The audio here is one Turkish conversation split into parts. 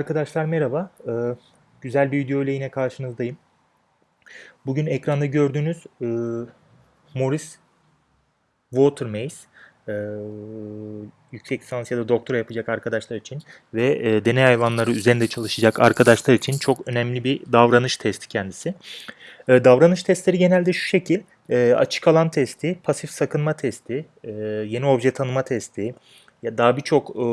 Arkadaşlar merhaba. Ee, güzel bir video ile yine karşınızdayım. Bugün ekranda gördüğünüz e, Morris Watermaze e, yüksek lisans ya da doktora yapacak arkadaşlar için ve e, deney hayvanları üzerinde çalışacak arkadaşlar için çok önemli bir davranış testi kendisi. E, davranış testleri genelde şu şekil. E, açık alan testi, pasif sakınma testi, e, yeni obje tanıma testi, ya daha birçok e,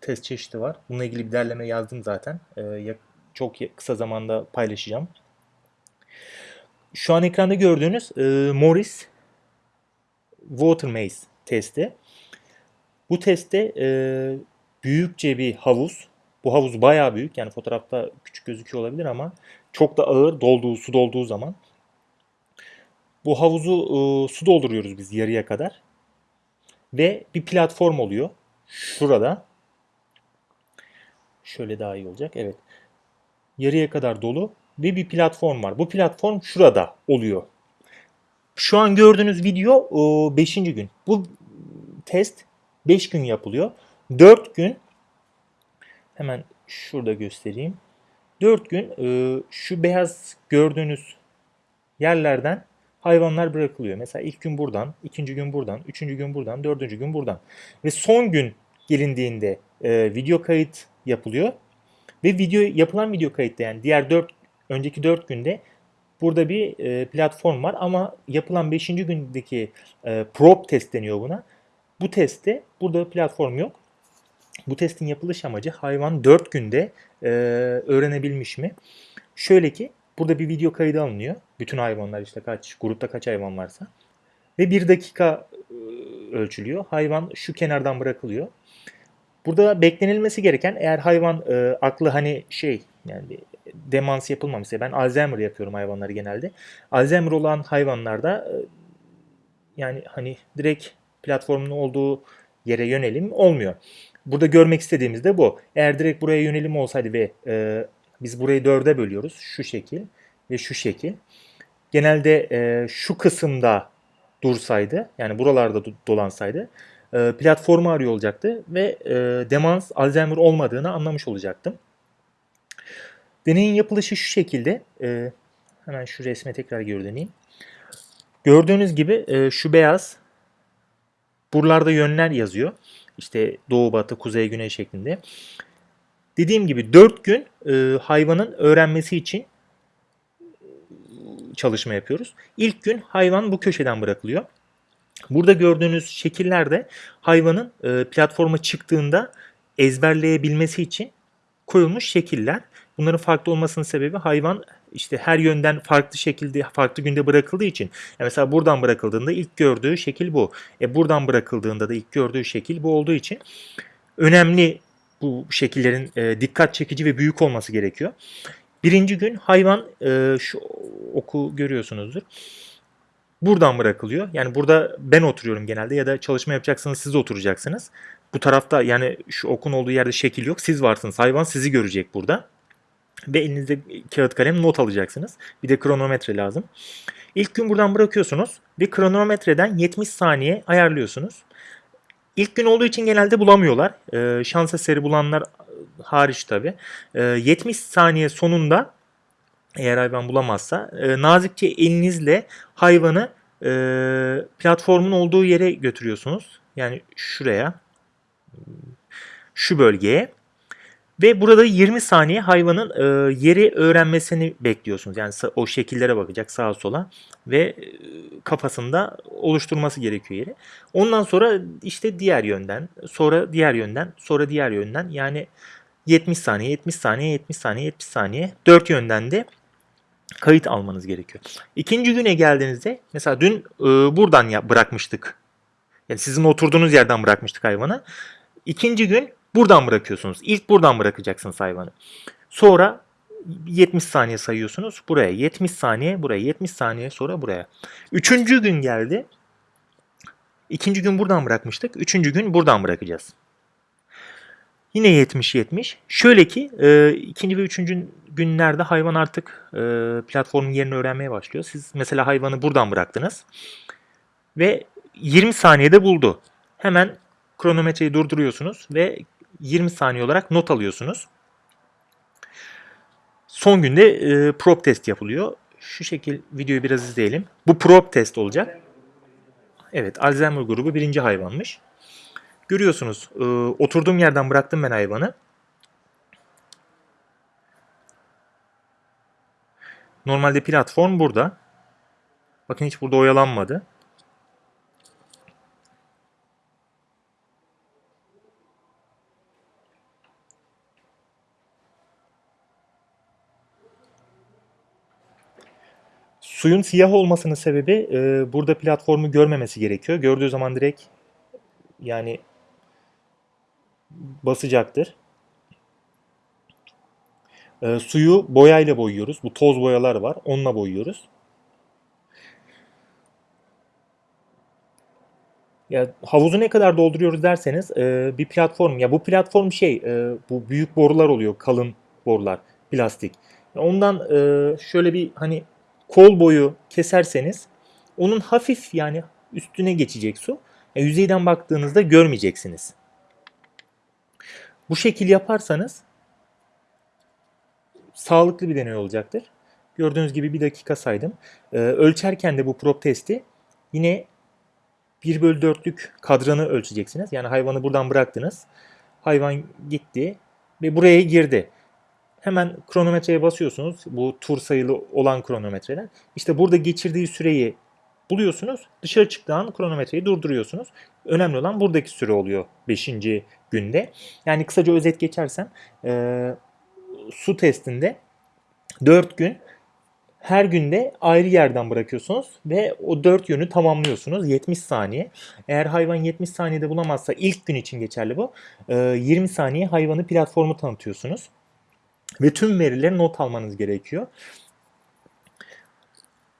test çeşidi var. Bununla ilgili bir derleme yazdım zaten. E, çok kısa zamanda paylaşacağım. Şu an ekranda gördüğünüz e, Morris Water Maze testi. Bu testte e, büyükçe bir havuz. Bu havuz bayağı büyük. Yani fotoğrafta küçük gözüküyor olabilir ama çok da ağır dolduğu, su dolduğu zaman. Bu havuzu e, su dolduruyoruz biz yarıya kadar. Ve bir platform oluyor. Şurada. Şöyle daha iyi olacak. Evet. Yarıya kadar dolu ve bir platform var. Bu platform şurada oluyor. Şu an gördüğünüz video 5. gün. Bu test 5 gün yapılıyor. 4 gün hemen şurada göstereyim. 4 gün e, şu beyaz gördüğünüz yerlerden hayvanlar bırakılıyor. Mesela ilk gün buradan, ikinci gün buradan, üçüncü gün buradan, dördüncü gün buradan. Ve son gün gelindiğinde e, video kayıt yapılıyor. Ve video yapılan video kayıtta yani diğer dört önceki dört günde burada bir e, platform var ama yapılan beşinci gündeki e, prop test deniyor buna. Bu testte burada platform yok. Bu testin yapılış amacı hayvan 4 günde e, öğrenebilmiş mi? Şöyle ki burada bir video kaydı alınıyor. Bütün hayvanlar işte kaç, grupta kaç hayvan varsa. Ve bir dakika e, ölçülüyor. Hayvan şu kenardan bırakılıyor. Burada beklenilmesi gereken eğer hayvan e, aklı hani şey yani demans yapılmamışsa ben Alzheimer yapıyorum hayvanları genelde. Alzheimer olan hayvanlarda e, yani hani direkt platformun olduğu yere yönelim olmuyor. Burada görmek istediğimiz de bu. Eğer direkt buraya yönelim olsaydı ve e, biz burayı dörde bölüyoruz şu şekil ve şu şekil. Genelde e, şu kısımda dursaydı yani buralarda dolansaydı e, platformu arıyor olacaktı ve e, demans Alzheimer olmadığını anlamış olacaktım. Deneyin yapılışı şu şekilde. E, hemen şu resme tekrar geri. Gördüğünüz gibi e, şu beyaz buralarda yönler yazıyor. İşte doğu, batı, kuzey, güney şeklinde. Dediğim gibi 4 gün e, hayvanın öğrenmesi için çalışma yapıyoruz. İlk gün hayvan bu köşeden bırakılıyor. Burada gördüğünüz şekillerde hayvanın e, platforma çıktığında ezberleyebilmesi için koyulmuş şekiller. Bunların farklı olmasının sebebi hayvan işte her yönden farklı şekilde farklı günde bırakıldığı için. Yani mesela buradan bırakıldığında ilk gördüğü şekil bu. E buradan bırakıldığında da ilk gördüğü şekil bu olduğu için önemli bu şekillerin e, dikkat çekici ve büyük olması gerekiyor. Birinci gün hayvan e, şu oku görüyorsunuzdur. Buradan bırakılıyor. Yani burada ben oturuyorum genelde ya da çalışma yapacaksanız siz oturacaksınız. Bu tarafta yani şu okun olduğu yerde şekil yok. Siz varsınız. Hayvan sizi görecek burada. Ve elinizde kağıt kalem not alacaksınız. Bir de kronometre lazım. İlk gün buradan bırakıyorsunuz ve kronometreden 70 saniye ayarlıyorsunuz. İlk gün olduğu için genelde bulamıyorlar. Ee, şans eseri bulanlar hariç tabi. Ee, 70 saniye sonunda eğer hayvan bulamazsa e, nazikçe elinizle hayvanı e, platformun olduğu yere götürüyorsunuz. Yani şuraya şu bölgeye ve burada 20 saniye hayvanın e, yeri öğrenmesini bekliyorsunuz. Yani o şekillere bakacak sağa sola ve e, kafasında oluşturması gerekiyor yeri. Ondan sonra işte diğer yönden, sonra diğer yönden, sonra diğer yönden yani 70 saniye, 70 saniye, 70 saniye, 70 saniye 4 yönden de kayıt almanız gerekiyor. İkinci güne geldiğinizde mesela dün e, buradan ya, bırakmıştık. Yani sizin oturduğunuz yerden bırakmıştık hayvanı. İkinci gün buradan bırakıyorsunuz. İlk buradan bırakacaksınız hayvanı. Sonra 70 saniye sayıyorsunuz. Buraya 70 saniye, buraya 70 saniye sonra buraya. Üçüncü gün geldi. İkinci gün buradan bırakmıştık. Üçüncü gün buradan bırakacağız. Yine 70-70. Şöyle ki e, ikinci ve üçüncü günlerde hayvan artık e, platformun yerini öğrenmeye başlıyor. Siz mesela hayvanı buradan bıraktınız ve 20 saniyede buldu. Hemen kronometreyi durduruyorsunuz ve 20 saniye olarak not alıyorsunuz. Son günde e, prop test yapılıyor. Şu şekil videoyu biraz izleyelim. Bu prop test olacak. Evet Alzheimer grubu birinci hayvanmış. Görüyorsunuz e, oturduğum yerden bıraktım ben hayvanı. Normalde platform burada. Bakın hiç burada oyalanmadı. Suyun siyah olmasının sebebi e, burada platformu görmemesi gerekiyor. Gördüğü zaman direkt yani basacaktır. E, suyu boyayla boyuyoruz. Bu toz boyalar var. Onunla boyuyoruz. Ya havuzu ne kadar dolduruyoruz derseniz e, bir platform ya bu platform şey e, bu büyük borular oluyor kalın borular plastik. Ondan e, şöyle bir hani kol boyu keserseniz onun hafif yani üstüne geçecek su. Yani yüzeyden baktığınızda görmeyeceksiniz. Bu şekil yaparsanız sağlıklı bir deney olacaktır. Gördüğünüz gibi bir dakika saydım. Ee, ölçerken de bu prop testi yine 1 bölü 4'lük kadranı ölçeceksiniz. Yani hayvanı buradan bıraktınız. Hayvan gitti ve buraya girdi. Hemen kronometreye basıyorsunuz. Bu tur sayılı olan kronometreden. İşte burada geçirdiği süreyi buluyorsunuz. Dışarı çıktığı kronometreyi durduruyorsunuz. Önemli olan buradaki süre oluyor 5. günde. Yani kısaca özet geçersem e, su testinde 4 gün her günde ayrı yerden bırakıyorsunuz ve o 4 yönü tamamlıyorsunuz 70 saniye. Eğer hayvan 70 saniyede bulamazsa ilk gün için geçerli bu. E, 20 saniye hayvanı platformu tanıtıyorsunuz. Ve tüm verileri not almanız gerekiyor.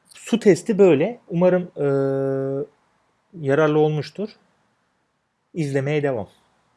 Su testi böyle. Umarım e, yararlı olmuştur. İzlemeye devam.